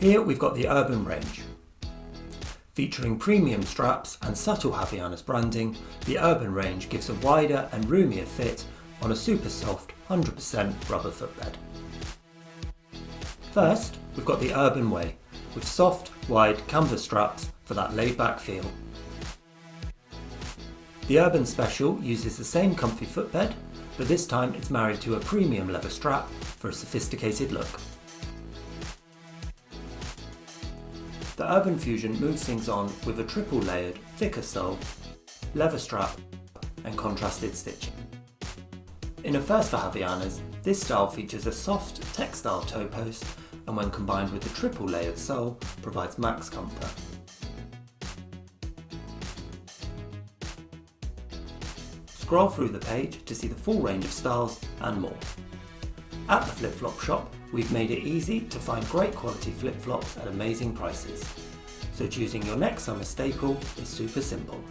Here we've got the Urban range. Featuring premium straps and subtle Havaianas branding, the Urban range gives a wider and roomier fit on a super soft 100% rubber footbed. First, we've got the Urban Way, with soft, wide canvas straps for that laid-back feel. The Urban Special uses the same comfy footbed, but this time it's married to a premium leather strap for a sophisticated look. The Urban Fusion moves things on with a triple layered, thicker sole, leather strap and contrasted stitching. In a first for Havaianas, this style features a soft textile toe post and when combined with the triple layered sole provides max comfort. Scroll through the page to see the full range of styles and more. At the Flip Flop shop, we've made it easy to find great quality flip-flops at amazing prices. So choosing your next summer staple is super simple.